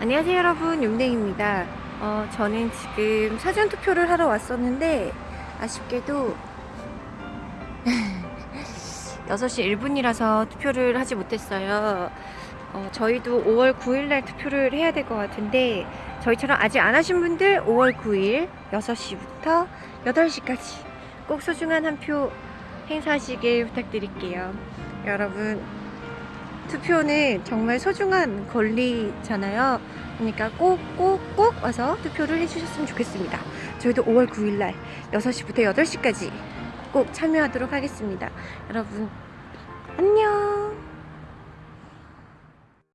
안녕하세요 여러분. 용댕입니다. 어, 저는 지금 사전투표를 하러 왔었는데 아쉽게도 6시 1분이라서 투표를 하지 못했어요. 어, 저희도 5월 9일날 투표를 해야 될 것 같은데 저희처럼 아직 안 하신 분들 5월 9일 6시부터 8시까지 꼭 소중한 한 표 행사하시길 부탁드릴게요. 여러분 투표는 정말 소중한 권리잖아요. 그러니까 꼭 꼭 꼭 와서 투표를 해주셨으면 좋겠습니다. 저희도 5월 9일날 6시부터 8시까지 꼭 참여하도록 하겠습니다. 여러분 안녕